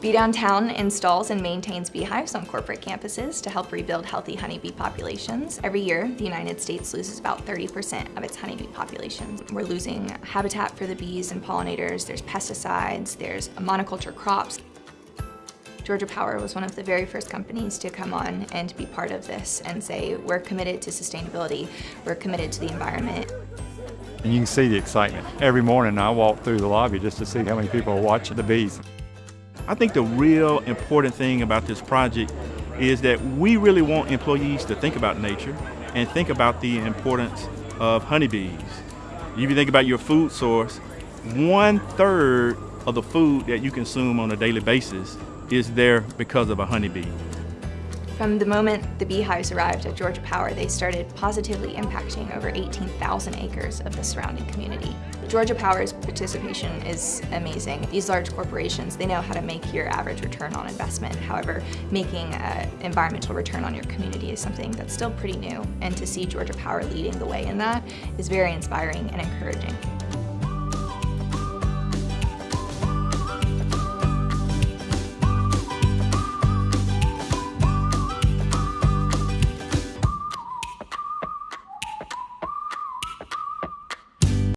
Bee Downtown installs and maintains beehives on corporate campuses to help rebuild healthy honeybee populations. Every year, the United States loses about 30% of its honeybee populations. We're losing habitat for the bees and pollinators, there's pesticides, there's monoculture crops. Georgia Power was one of the very first companies to come on and be part of this and say, we're committed to sustainability, we're committed to the environment. And you can see the excitement. Every morning I walk through the lobby just to see how many people are watching the bees. I think the real important thing about this project is that we really want employees to think about nature and think about the importance of honeybees. If you think about your food source, one third of the food that you consume on a daily basis is there because of a honeybee. From the moment the beehives arrived at Georgia Power, they started positively impacting over 18,000 acres of the surrounding community. Georgia Power's participation is amazing. These large corporations, they know how to make your average return on investment. However, making an environmental return on your community is something that's still pretty new. And to see Georgia Power leading the way in that is very inspiring and encouraging.